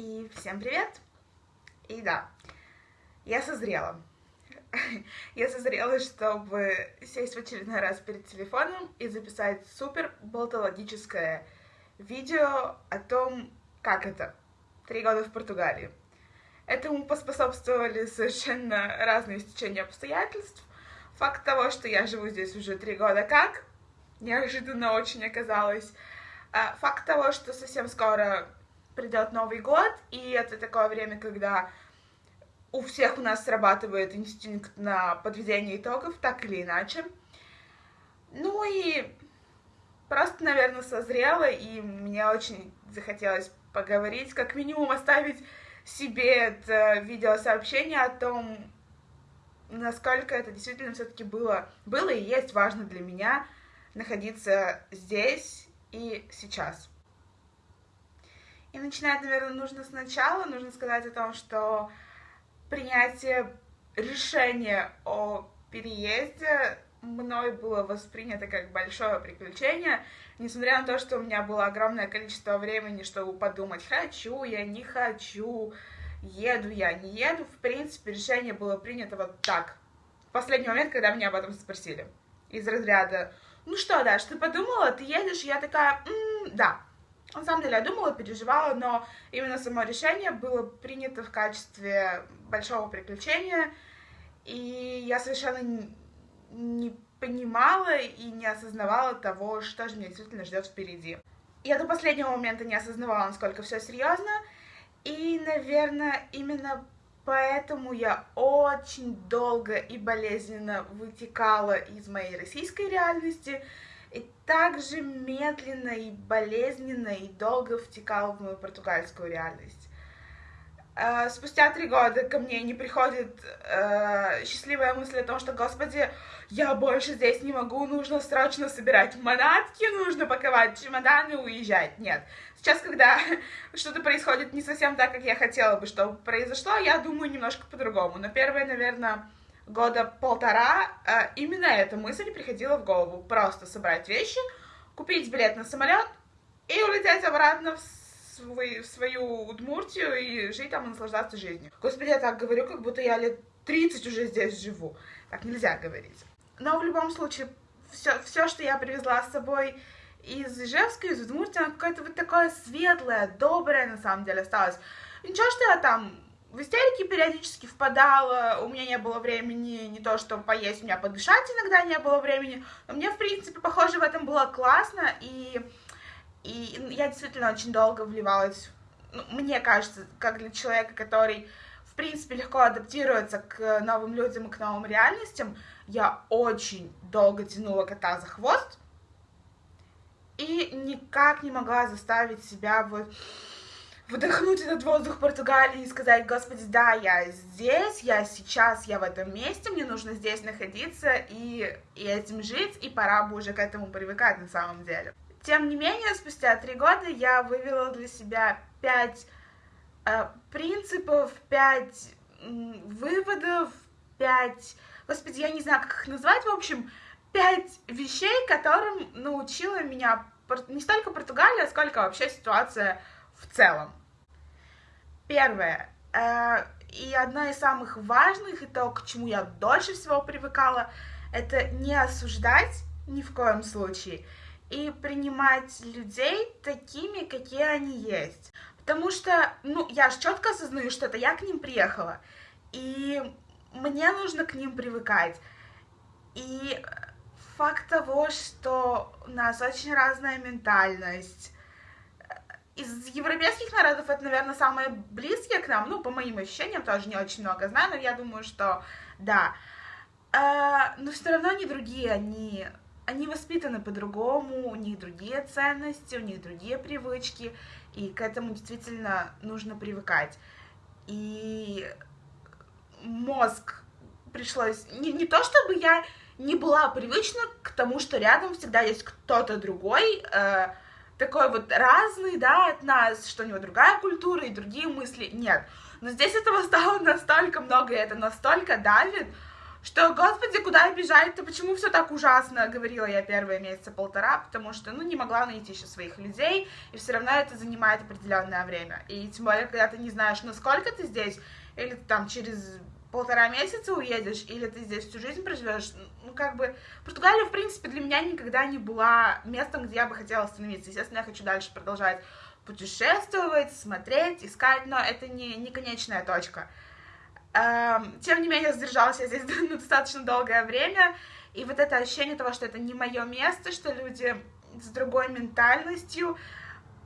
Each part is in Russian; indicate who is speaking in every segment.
Speaker 1: И всем привет! И да, я созрела. Я созрела, чтобы сесть в очередной раз перед телефоном и записать супер болтологическое видео о том, как это — три года в Португалии. Этому поспособствовали совершенно разные стечения обстоятельств. Факт того, что я живу здесь уже три года как, неожиданно очень оказалось. А факт того, что совсем скоро придет Новый год, и это такое время, когда у всех у нас срабатывает инстинкт на подведение итогов, так или иначе. Ну и просто, наверное, созрела, и мне очень захотелось поговорить, как минимум оставить себе это видеосообщение о том, насколько это действительно все-таки было, было и есть важно для меня находиться здесь и сейчас. И начинать, наверное, нужно сначала. Нужно сказать о том, что принятие решения о переезде мной было воспринято как большое приключение, несмотря на то, что у меня было огромное количество времени, чтобы подумать, хочу я, не хочу, еду я, не еду. В принципе, решение было принято вот так, в последний момент, когда меня об этом спросили. Из разряда, ну что, Даш, ты подумала, ты едешь? Я такая, м-м, да. На самом деле я думала, переживала, но именно само решение было принято в качестве большого приключения, и я совершенно не понимала и не осознавала того, что же меня действительно ждет впереди. Я до последнего момента не осознавала, насколько все серьезно, и, наверное, именно поэтому я очень долго и болезненно вытекала из моей российской реальности, и также медленно и болезненно и долго втекала в мою португальскую реальность. Uh, спустя три года ко мне не приходит uh, счастливая мысль о том, что, господи, я больше здесь не могу, нужно срочно собирать манатки, нужно паковать чемоданы и уезжать. Нет. Сейчас, когда что-то происходит не совсем так, как я хотела бы, чтобы произошло, я думаю немножко по-другому. Но первое, наверное, года полтора э, именно эта мысль приходила в голову. Просто собрать вещи, купить билет на самолет и улететь обратно в, свой, в свою Удмуртию и жить там и наслаждаться жизнью. Господи, я так говорю, как будто я лет 30 уже здесь живу. Так нельзя говорить. Но в любом случае, все, все что я привезла с собой из Ижевска, из Удмуртии, оно какое-то вот такое светлое, доброе на самом деле осталось. Ничего, что я там в истерике периодически впадала, у меня не было времени не то, чтобы поесть, у меня подышать иногда не было времени, но мне, в принципе, похоже, в этом было классно, и, и я действительно очень долго вливалась, ну, мне кажется, как для человека, который, в принципе, легко адаптируется к новым людям и к новым реальностям, я очень долго тянула кота за хвост, и никак не могла заставить себя вот вдохнуть этот воздух Португалии и сказать, господи, да, я здесь, я сейчас, я в этом месте, мне нужно здесь находиться и, и этим жить, и пора бы уже к этому привыкать на самом деле. Тем не менее, спустя три года я вывела для себя пять э, принципов, пять э, выводов, пять... Господи, я не знаю, как их назвать, в общем, пять вещей, которым научила меня не столько Португалия, сколько вообще ситуация в целом. Первое. Э, и одно из самых важных, и то, к чему я дольше всего привыкала, это не осуждать ни в коем случае и принимать людей такими, какие они есть. Потому что, ну, я же четко осознаю, что это я к ним приехала, и мне нужно к ним привыкать. И факт того, что у нас очень разная ментальность, из европейских народов это, наверное, самые близкие к нам, ну, по моим ощущениям, тоже не очень много знаю, но я думаю, что да. А, но все равно они другие, они, они воспитаны по-другому, у них другие ценности, у них другие привычки, и к этому действительно нужно привыкать. И мозг пришлось... Не, не то, чтобы я не была привычна к тому, что рядом всегда есть кто-то другой, э, такой вот разный, да, от нас, что у него другая культура и другие мысли, нет. Но здесь этого стало настолько много, и это настолько давит, что, господи, куда бежать-то, почему все так ужасно, говорила я первые месяца полтора, потому что, ну, не могла найти еще своих людей, и все равно это занимает определенное время. И тем более, когда ты не знаешь, насколько ты здесь, или там через полтора месяца уедешь, или ты здесь всю жизнь проживешь, ну, как бы, Португалия, в принципе, для меня никогда не была местом, где я бы хотела остановиться. Естественно, я хочу дальше продолжать путешествовать, смотреть, искать, но это не, не конечная точка. Эм, тем не менее, сдержалась я здесь ну, достаточно долгое время, и вот это ощущение того, что это не мое место, что люди с другой ментальностью,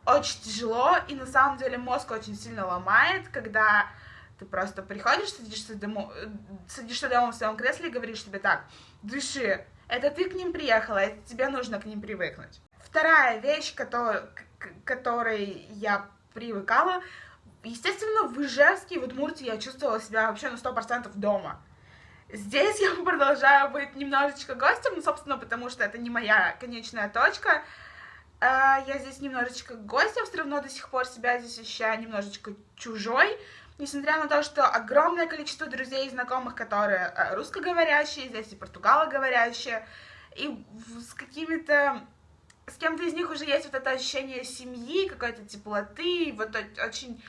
Speaker 1: очень тяжело, и на самом деле мозг очень сильно ломает, когда ты просто приходишь, садишься, дома, садишься дома в своем кресле и говоришь себе так, дыши, это ты к ним приехала, это тебе нужно к ним привыкнуть. Вторая вещь, который, которой я привыкала, естественно, в Ижевске, в Удмуртии я чувствовала себя вообще на 100% дома. Здесь я продолжаю быть немножечко гостем, ну, собственно, потому что это не моя конечная точка. А, я здесь немножечко гостем, все равно до сих пор себя здесь ощущаю немножечко чужой, несмотря на то, что огромное количество друзей и знакомых, которые э, русскоговорящие, здесь и португалоговорящие, и с какими-то с кем-то из них уже есть вот это ощущение семьи, какой-то теплоты, вот очень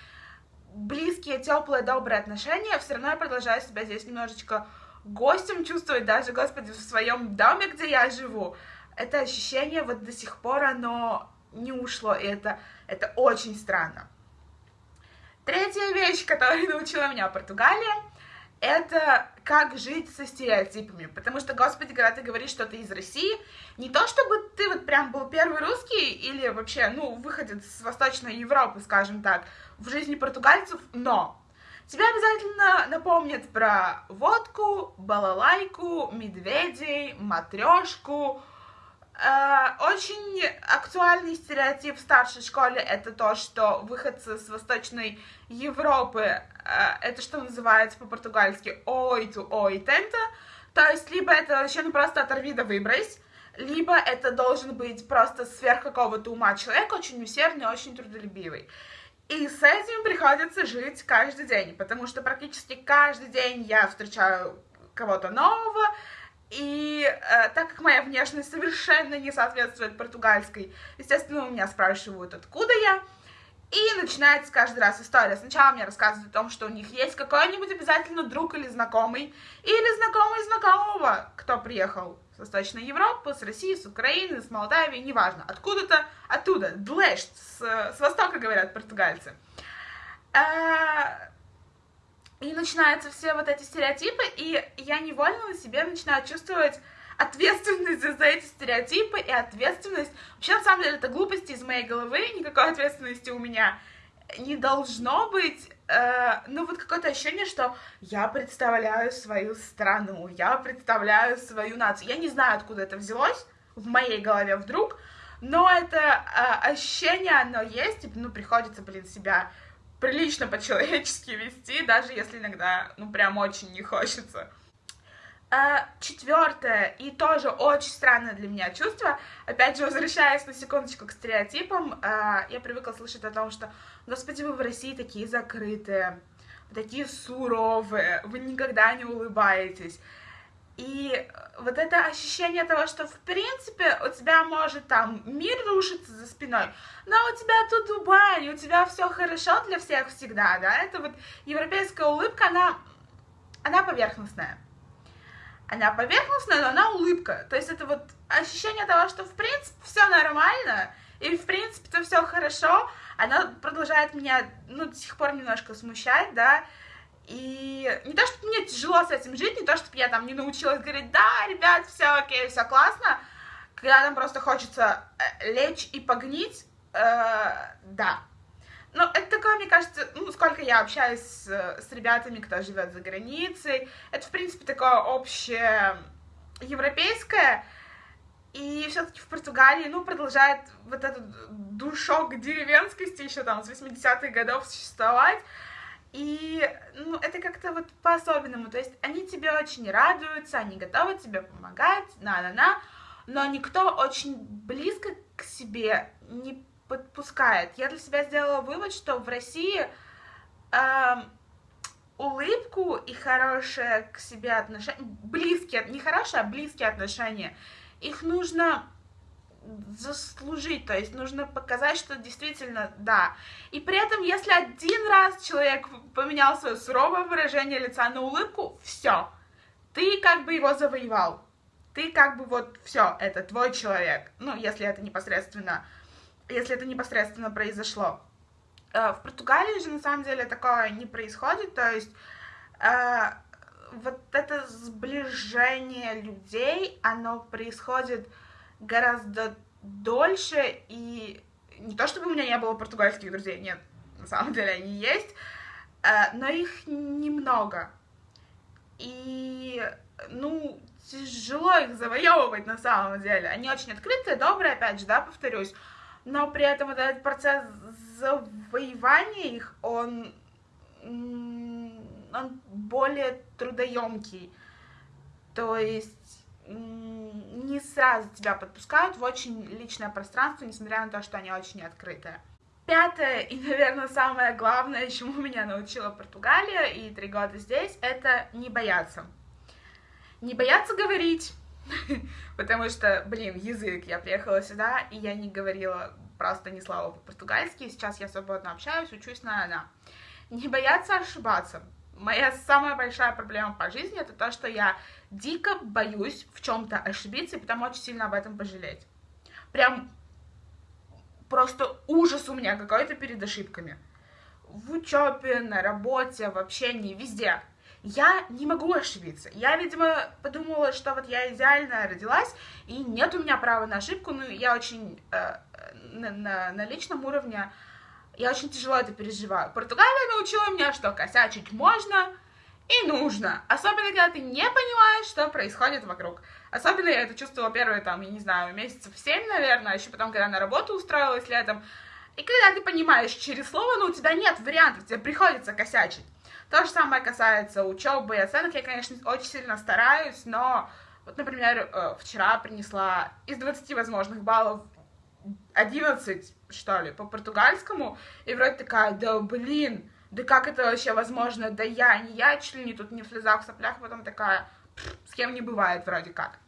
Speaker 1: близкие, теплые, добрые отношения, все равно я продолжаю себя здесь немножечко гостем чувствовать, даже, господи, в своем доме, где я живу. Это ощущение вот до сих пор, оно не ушло, и это, это очень странно. Третья вещь, которая научила меня Португалия, это как жить со стереотипами. Потому что, господи, когда ты говоришь, что ты из России, не то чтобы ты вот прям был первый русский или вообще, ну, выходец с Восточной Европы, скажем так, в жизни португальцев, но Тебя обязательно напомнят про водку, балалайку, медведей, матрешку, очень актуальный стереотип в старшей школе это то, что выходцы с Восточной Европы, э, это что называется по-португальски «oito oitenta», то есть либо это вообще ну просто оторви да выбрось, либо это должен быть просто сверх какого-то ума человек, очень усердный, очень трудолюбивый. И с этим приходится жить каждый день, потому что практически каждый день я встречаю кого-то нового, и э, так как моя внешность совершенно не соответствует португальской, естественно, у меня спрашивают, откуда я. И начинается каждый раз история. Сначала мне рассказывают о том, что у них есть какой-нибудь обязательно друг или знакомый, или знакомый знакомого, кто приехал с Восточной Европы, с России, с Украины, с Молдавии, неважно, откуда-то, оттуда, длэш, с, с востока, говорят португальцы. Э, и начинаются все вот эти стереотипы, и я невольно на себе начинаю чувствовать ответственность за эти стереотипы и ответственность. Вообще, на самом деле, это глупости из моей головы, никакой ответственности у меня не должно быть. Э, ну, вот какое-то ощущение, что я представляю свою страну, я представляю свою нацию. Я не знаю, откуда это взялось в моей голове вдруг, но это э, ощущение, оно есть, ну, приходится, блин, себя прилично по-человечески вести, даже если иногда, ну, прям очень не хочется. А, четвертое и тоже очень странное для меня чувство, опять же, возвращаясь на секундочку к стереотипам, а, я привыкла слышать о том, что, господи, вы в России такие закрытые, такие суровые, вы никогда не улыбаетесь. И вот это ощущение того, что в принципе у тебя может там мир рушиться за спиной, но у тебя тут Дубай, у тебя все хорошо для всех всегда, да, это вот европейская улыбка, она, она поверхностная. Она поверхностная, но она улыбка. То есть это вот ощущение того, что в принципе все нормально, и в принципе то все хорошо, она продолжает меня, ну, до сих пор немножко смущать, да, и не то, чтобы мне тяжело с этим жить, не то, чтобы я там не научилась говорить, да, ребят, все окей, все классно, когда нам просто хочется э, лечь и погнить, э, да. Но это такое, мне кажется, ну, сколько я общаюсь с, с ребятами, кто живет за границей, это, в принципе, такое общее европейское, и все-таки в Португалии, ну, продолжает вот этот душок деревенскости еще там с 80-х годов существовать, и ну, это как-то вот по-особенному. То есть они тебе очень радуются, они готовы тебе помогать, на-на-на, но никто очень близко к себе не подпускает. Я для себя сделала вывод, что в России э, улыбку и хорошее к себе отношение, близкие, не хорошие, а близкие отношения, их нужно заслужить, то есть нужно показать, что действительно да. И при этом, если один раз человек поменял свое суровое выражение лица на улыбку, все, ты как бы его завоевал, ты как бы вот все, это твой человек, ну, если это непосредственно, если это непосредственно произошло. Э, в Португалии же на самом деле такое не происходит, то есть э, вот это сближение людей, оно происходит гораздо дольше, и не то чтобы у меня не было португальских друзей, нет, на самом деле они есть, э, но их немного. И, ну, тяжело их завоевывать на самом деле. Они очень открытые, добрые, опять же, да, повторюсь, но при этом вот этот процесс завоевания их, он, он более трудоемкий. То есть не сразу тебя подпускают в очень личное пространство, несмотря на то, что они очень открытые. Пятое и, наверное, самое главное, чему меня научила Португалия и три года здесь, это не бояться. Не бояться говорить, потому что, блин, язык, я приехала сюда, и я не говорила просто ни слова по-португальски, сейчас я свободно общаюсь, учусь на она. Не бояться ошибаться, моя самая большая проблема по жизни это то, что я дико боюсь в чем-то ошибиться и потом очень сильно об этом пожалеть. Прям просто ужас у меня какой-то перед ошибками. В учебе, на работе, в общении, везде. Я не могу ошибиться. Я, видимо, подумала, что вот я идеально родилась, и нет у меня права на ошибку, но я очень э, на, на, на личном уровне я очень тяжело это переживаю. Португалия научила меня, что косячить можно и нужно. Особенно, когда ты не понимаешь, что происходит вокруг. Особенно я это чувствовала первые, там, я не знаю, месяцев семь, наверное, а еще потом, когда на работу устроилась летом. И когда ты понимаешь через слово, ну, у тебя нет вариантов, тебе приходится косячить. То же самое касается учебы и оценок. Я, конечно, очень сильно стараюсь, но вот, например, э, вчера принесла из 20 возможных баллов 11, что ли, по португальскому, и вроде такая, да блин, да как это вообще возможно, да я, не я, не тут не в слезах, в соплях, потом такая, с кем не бывает вроде как.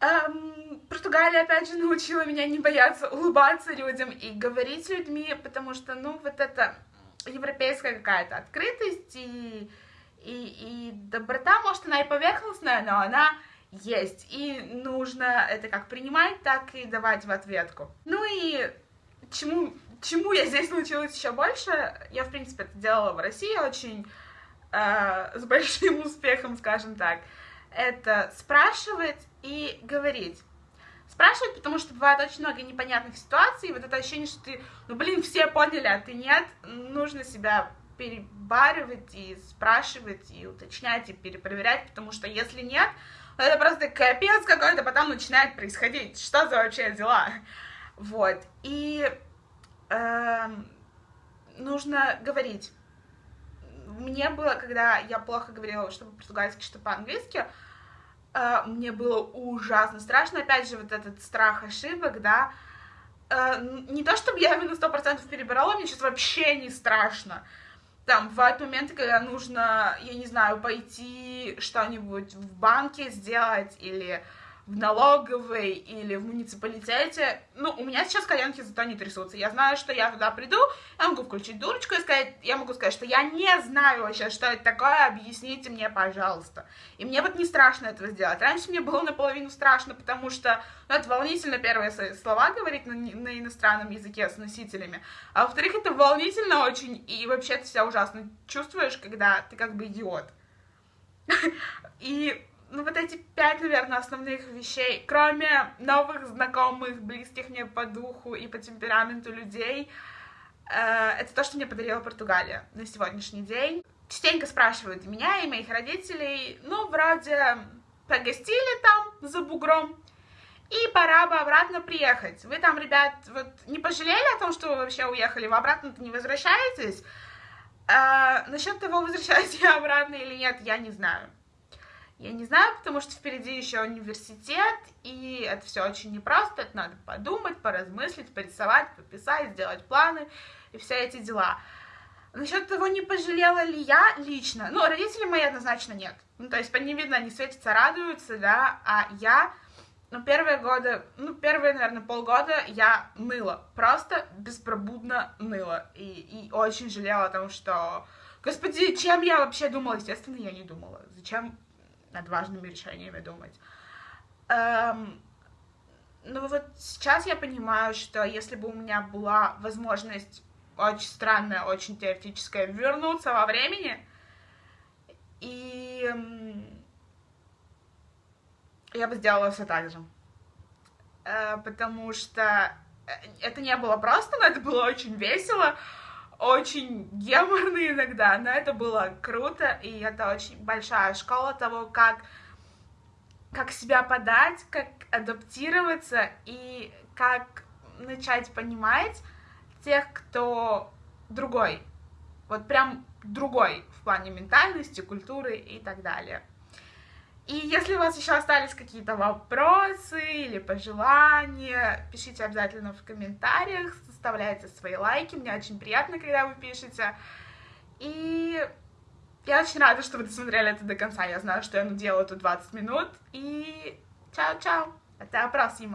Speaker 1: Эм, Португалия, опять же, научила меня не бояться улыбаться людям и говорить с людьми, потому что, ну, вот это европейская какая-то открытость и, и, и доброта, может, она и поверхностная, но она есть. И нужно это как принимать, так и давать в ответку. Ну и чему, чему я здесь научилась еще больше, я, в принципе, это делала в России очень э, с большим успехом, скажем так, это спрашивать и говорить. Спрашивать, потому что бывает очень много непонятных ситуаций, вот это ощущение, что ты, ну, блин, все поняли, а ты нет, нужно себя перебаривать и спрашивать, и уточнять, и перепроверять, потому что если нет, это просто капец какой-то потом начинает происходить. Что за вообще дела? Вот. И э, нужно говорить. Мне было, когда я плохо говорила, что по-португальски, что по-английски, э, мне было ужасно страшно. Опять же, вот этот страх ошибок, да. Э, не то, чтобы я на сто процентов перебирала, мне сейчас вообще не страшно там бывают моменты, когда нужно, я не знаю, пойти что-нибудь в банке сделать или в налоговой или в муниципалитете. Ну, у меня сейчас коленки зато не трясутся. Я знаю, что я туда приду, я могу включить дурочку и сказать, я могу сказать, что я не знаю вообще, что это такое, объясните мне, пожалуйста. И мне вот не страшно этого сделать. Раньше мне было наполовину страшно, потому что ну, это волнительно первые слова говорить на, на иностранном языке с носителями. А во-вторых, это волнительно очень, и вообще ты себя ужасно чувствуешь, когда ты как бы идиот. И ну, вот эти пять, наверное, основных вещей, кроме новых знакомых, близких мне по духу и по темпераменту людей, э, это то, что мне подарила Португалия на сегодняшний день. Частенько спрашивают меня и моих родителей, ну, вроде, погостили там за бугром, и пора бы обратно приехать. Вы там, ребят, вот не пожалели о том, что вы вообще уехали, вы обратно-то не возвращаетесь? А, насчет того, возвращаюсь я обратно или нет, я не знаю. Я не знаю, потому что впереди еще университет, и это все очень непросто, это надо подумать, поразмыслить, порисовать, пописать, сделать планы и все эти дела. Насчет того, не пожалела ли я лично, ну, родители мои однозначно нет. Ну, то есть, по ним видно, они светятся, радуются, да, а я, ну, первые годы, ну, первые, наверное, полгода я ныла, просто беспробудно ныла, и, и очень жалела о том, что, господи, чем я вообще думала, естественно, я не думала, зачем над важными решениями думать. Эм, ну, вот сейчас я понимаю, что если бы у меня была возможность очень странная, очень теоретическая, вернуться во времени. И я бы сделала все так же. Э, потому что э, это не было просто, но это было очень весело, очень геморно иногда, но это было круто, и это очень большая школа того, как, как себя подать, как адаптироваться и как начать понимать, тех, кто другой, вот прям другой в плане ментальности, культуры и так далее. И если у вас еще остались какие-то вопросы или пожелания, пишите обязательно в комментариях, составляйте свои лайки, мне очень приятно, когда вы пишете. И я очень рада, что вы досмотрели это до конца. Я знаю, что я делаю тут 20 минут. И чао-чао. Это próxima.